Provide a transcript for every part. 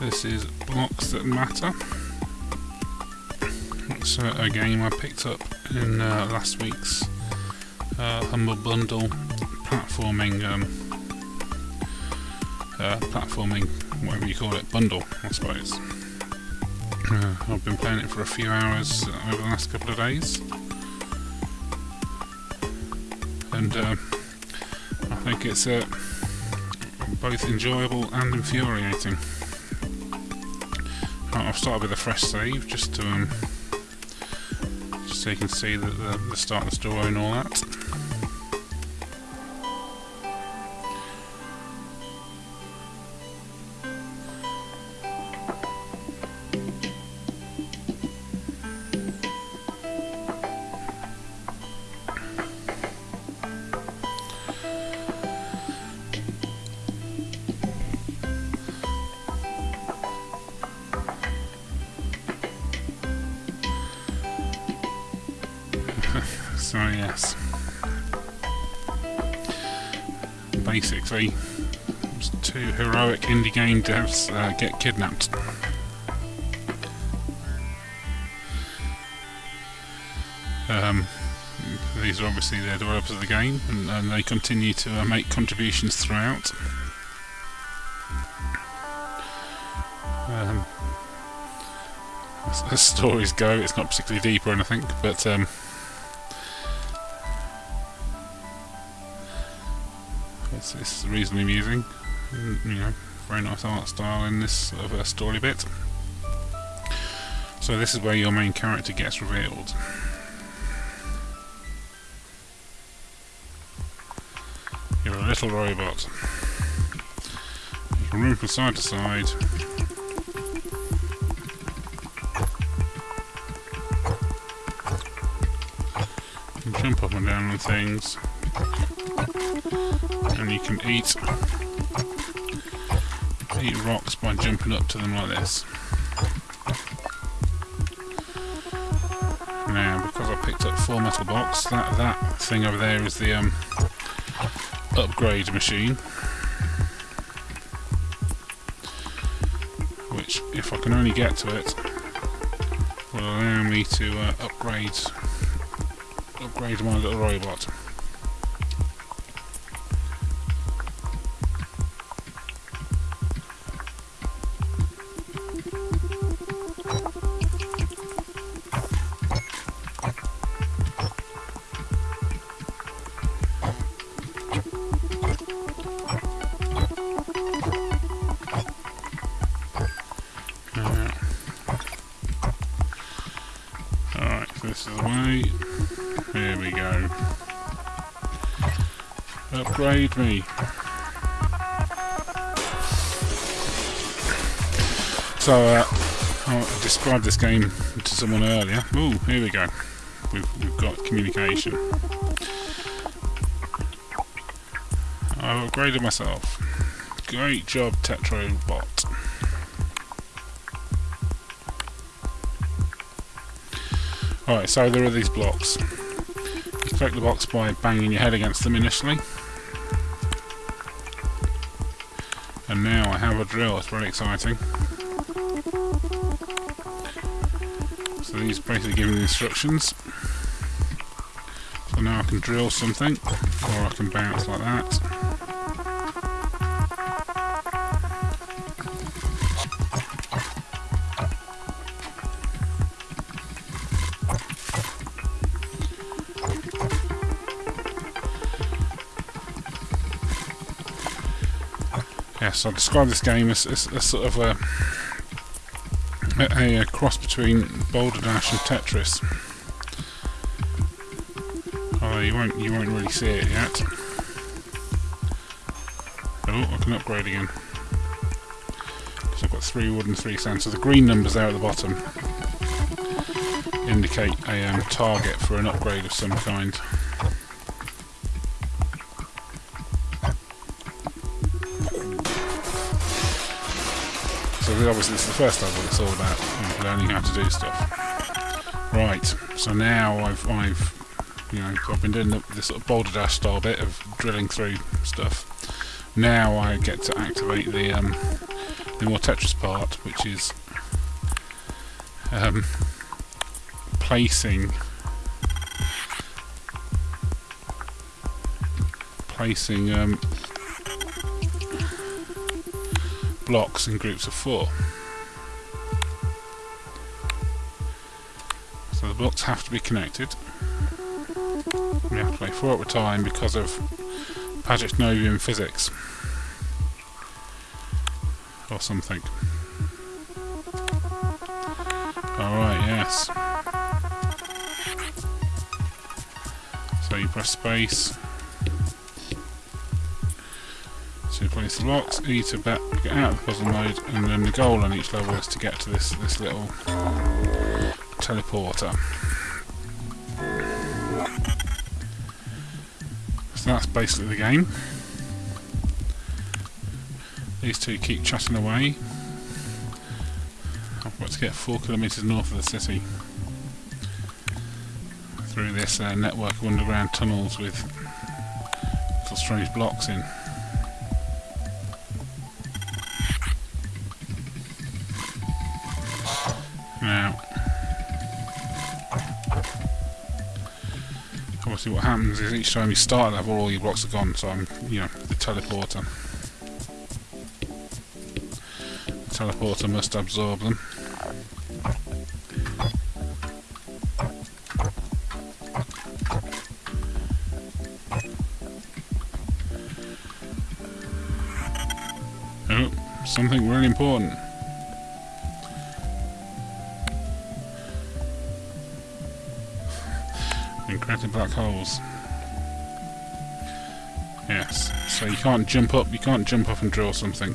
This is Blocks That Matter. It's uh, a game I picked up in uh, last week's uh, Humble Bundle platforming, um, uh, platforming, whatever you call it, bundle, I suppose. Uh, I've been playing it for a few hours over the last couple of days, and uh, I think it's uh, both enjoyable and infuriating. I've started with a fresh save just to um, just so you can see the, the, the start of the story and all that. Indie game devs uh, get kidnapped. Um, these are obviously the developers of the game, and, and they continue to uh, make contributions throughout. Um, as, as stories go, it's not particularly deep or anything, but um, it's, it's reasonably amusing. You know, very nice art style in this sort of story bit. So this is where your main character gets revealed. You're a little robot. You can run from side to side. You can jump up and down on things and you can eat eat rocks by jumping up to them like this. Now, because I picked up four metal blocks, that that thing over there is the um, upgrade machine, which, if I can only get to it, will allow me to uh, upgrade upgrade my little robot. Me. So, uh, I described this game to someone earlier. Ooh, here we go. We've, we've got communication. I've upgraded myself. Great job, Tetrobot. Alright, so there are these blocks. You the blocks by banging your head against them initially. I have a drill, it's very exciting. So these basically give me the instructions. So now I can drill something, or I can bounce like that. Yes, I'll describe this game as, as, as sort of a, a, a cross between Boulder Dash and Tetris. Although you won't you won't really see it yet. Oh, I can upgrade again. Because I've got three wood and three sand. So the green numbers there at the bottom indicate a um, target for an upgrade of some kind. So obviously is the first level, it's all about you learning how to do stuff. Right, so now I've, I've you know, I've been doing the, this sort of boulder dash style bit of drilling through stuff. Now I get to activate the um, the more Tetris part, which is um, placing placing um, blocks in groups of four. So the blocks have to be connected. We have to play four at a time because of Pajitnovian physics. Or something. Alright, yes. So you press space to place the blocks, E to get out of the puzzle mode, and then the goal on each level is to get to this this little teleporter. So that's basically the game. These two keep chatting away. I've got to get four kilometres north of the city through this uh, network of underground tunnels with little strange blocks in. Now, obviously what happens is each time you start a level all your blocks are gone, so I'm, you know, the teleporter. The teleporter must absorb them. Oh, something really important. Encrypted black holes. Yes, so you can't jump up, you can't jump up and draw something.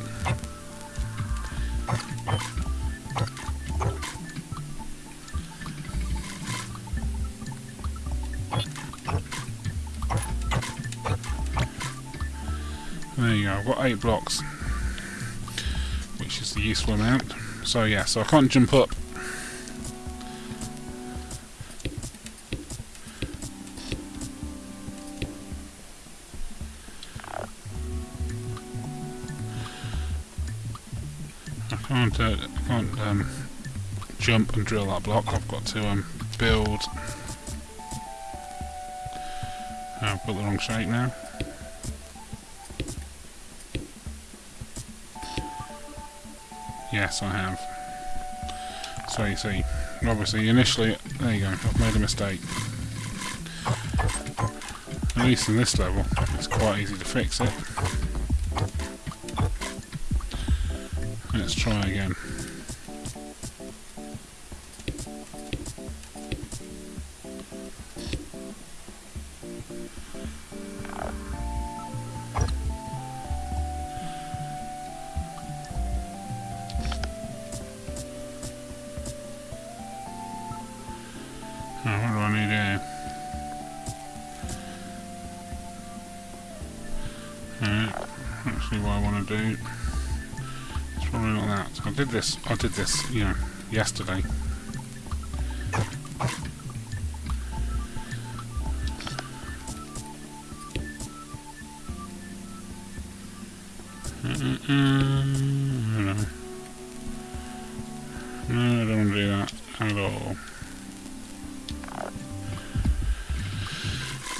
There you go, I've got eight blocks, which is the useful amount. So yeah, so I can't jump up can't, uh, I can't um, jump and drill that block. I've got to um, build. I've got the wrong shape now. Yes, I have. So you see, obviously initially, there you go, I've made a mistake. At least in this level, it's quite easy to fix it. Try again. Actually what I want to do it's probably not that. I did this, I did this, you know, yesterday. no. no, I don't do that at all.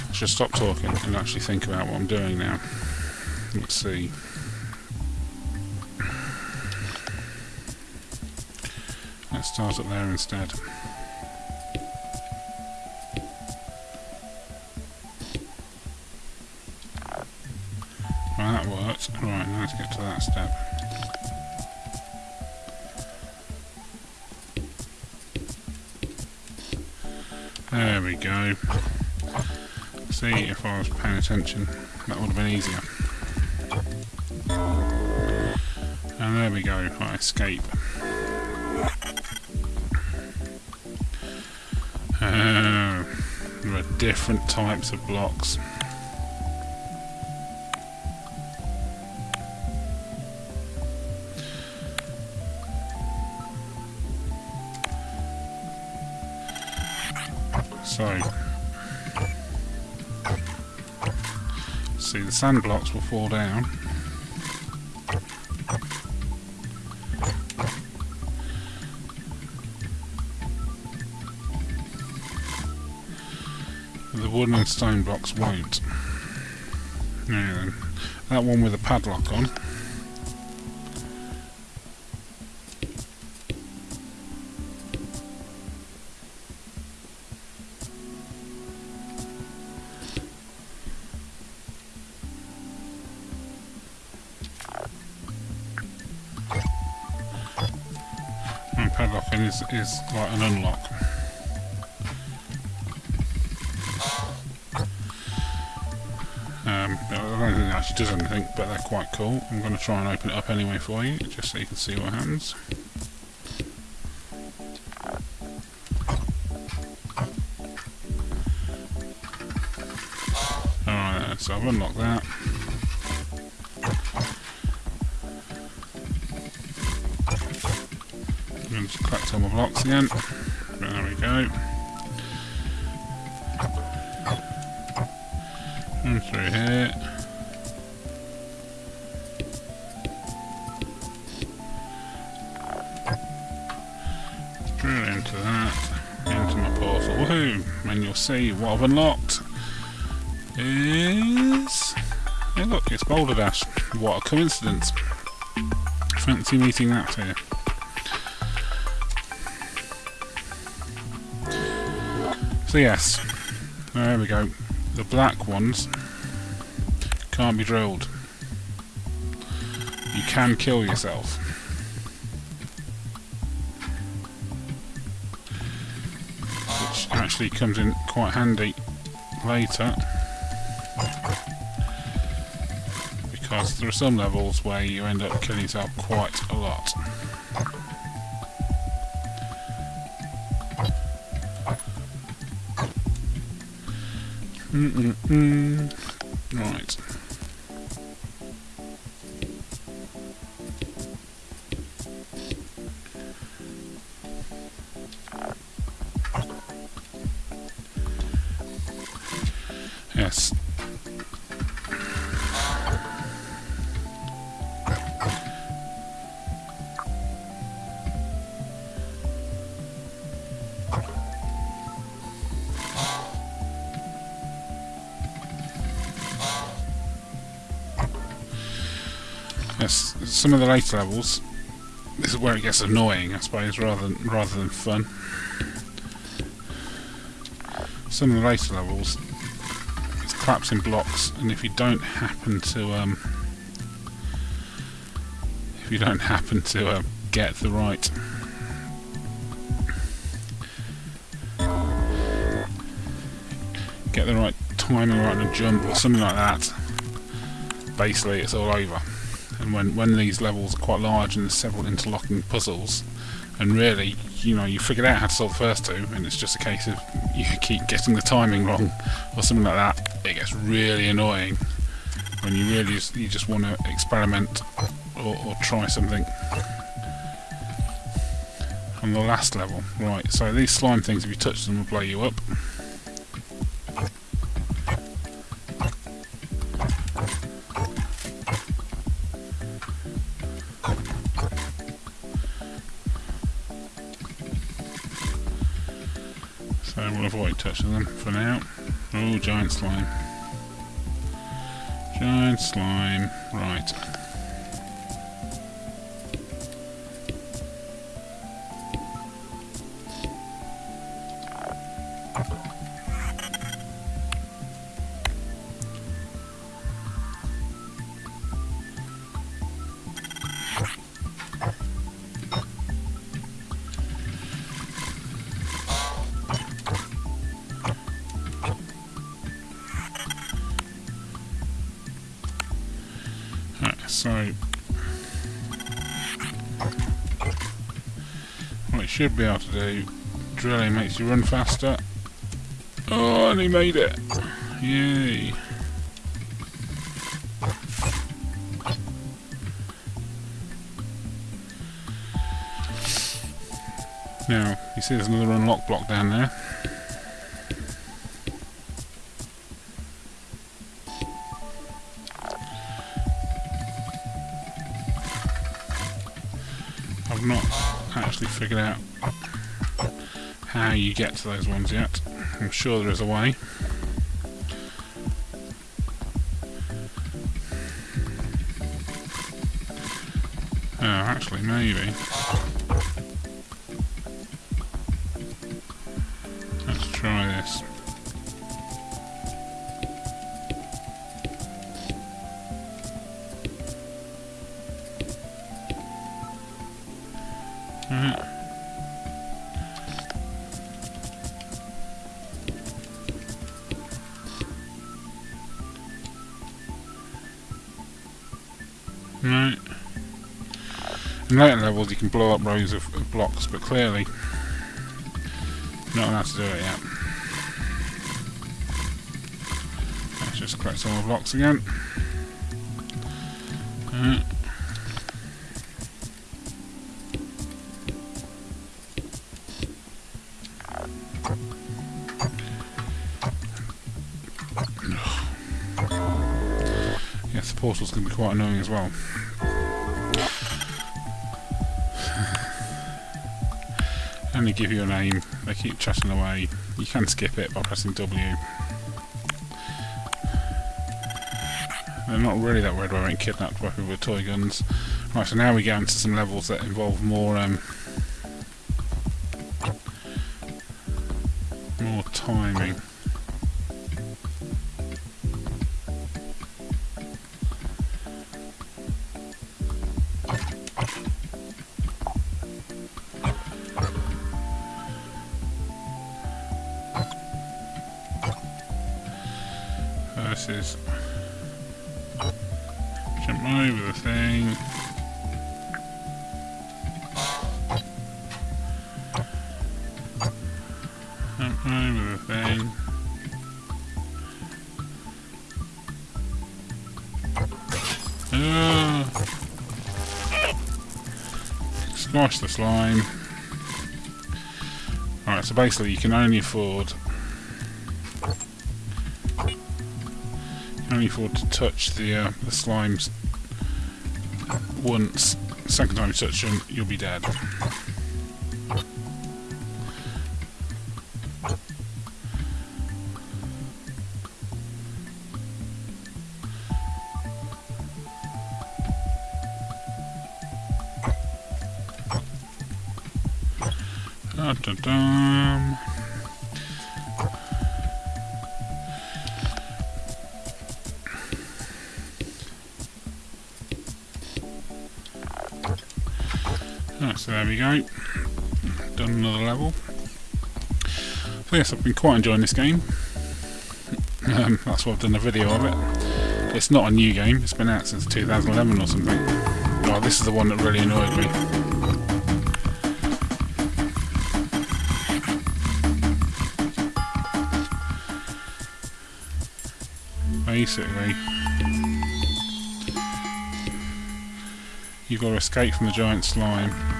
I should stop talking and actually think about what I'm doing now. Let's see. Start it there instead. Right, that worked. Right, now to get to that step. There we go. See, if I was paying attention, that would have been easier. And there we go, I escape. Different types of blocks. So, see the sand blocks will fall down. And stone blocks won't. Now then, that one with a padlock on. And padlocking is, is like an unlock. Actually does anything, but they're quite cool. I'm going to try and open it up anyway for you, just so you can see what happens. Alright, so I've unlocked that. I'm going to collect all my blocks again. There we go. And through here. See what I've unlocked is... Hey look, it's Boulder Dash. What a coincidence. Fancy meeting that here. So yes, there we go. The black ones can't be drilled. You can kill yourself. Actually comes in quite handy later. Because there are some levels where you end up killing yourself quite a lot. Mm -mm -mm. Right. Yes. Yes, some of the later levels, this is where it gets annoying, I suppose, rather than, rather than fun. Some of the later levels, it's collapsing blocks, and if you don't happen to, um, if you don't happen to uh, get the right get the right timing right on a jump or something like that, basically it's all over. And when, when these levels are quite large and there's several interlocking puzzles, and really, you know, you figured out how to solve the first two, and it's just a case of you keep getting the timing wrong, or something like that, it gets really annoying when you really just, you just want to experiment or, or try something. On the last level, right, so these slime things, if you touch them, will blow you up. So we'll avoid touching them for now. Oh, giant slime. Giant slime. Right. So what it should be able to do, drilling makes you run faster. Oh, and he made it! Yay! Now, you see there's another unlock block down there. I've not actually figured out how you get to those ones yet. I'm sure there is a way. Oh, actually, maybe. Right. In later levels you can blow up rows of, blocks, but clearly not allowed to do it yet. Let's just collect some more blocks again. Going to be quite annoying as well. Only give you a name, they keep chatting away. You can skip it by pressing W. They're not really that worried about being kidnapped by people with toy guns. Right, so now we get into some levels that involve more um, more timing. Versus jump over the thing. Jump over the thing. Ah. Squash the slime. Alright, so basically you can only afford only afford to touch the uh, the slimes once. Second time you touch them, you'll be dead. Da, da, there we go. Done another level. So yes, I've been quite enjoying this game. Um, that's why I've done a video of it. It's not a new game, it's been out since 2011 or something. Oh, this is the one that really annoyed me. Basically, you've got to escape from the giant slime.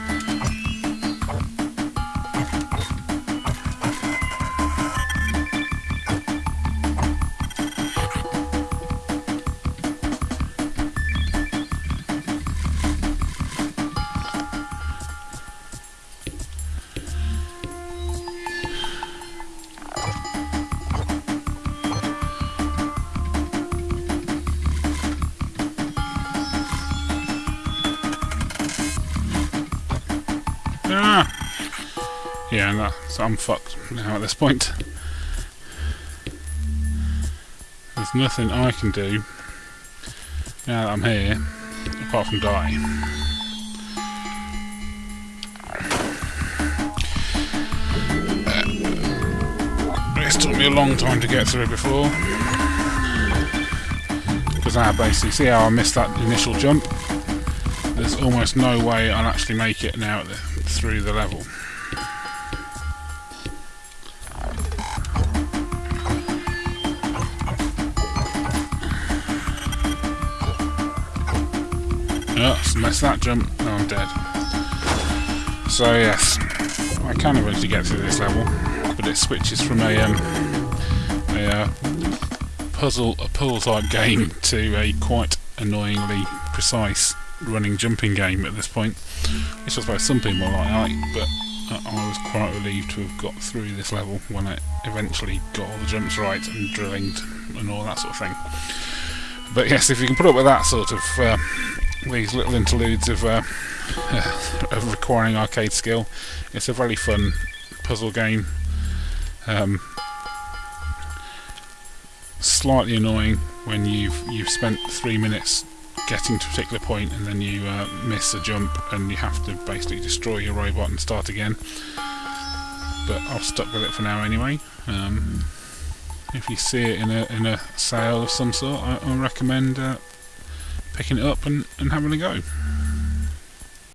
Yeah, no, so I'm fucked now at this point. There's nothing I can do now that I'm here, apart from die. It's took me a long time to get through before. Because I basically see how I missed that initial jump there's almost no way I'll actually make it now through the level. Oh, missed that jump. Oh, I'm dead. So yes, I can eventually get through this level, but it switches from a um, a uh, puzzle a puzzle type game to a quite annoyingly precise running jumping game at this point, which I suppose some people like, but I was quite relieved to have got through this level when I eventually got all the jumps right and drilling and all that sort of thing. But yes, if you can put up with that sort of uh, these little interludes of, uh, of requiring arcade skill. It's a very fun puzzle game. Um, slightly annoying when you've you've spent three minutes getting to a particular point and then you uh, miss a jump and you have to basically destroy your robot and start again. But I've stuck with it for now anyway. Um, if you see it in a in a sale of some sort, I, I recommend uh, picking it up and, and having a go.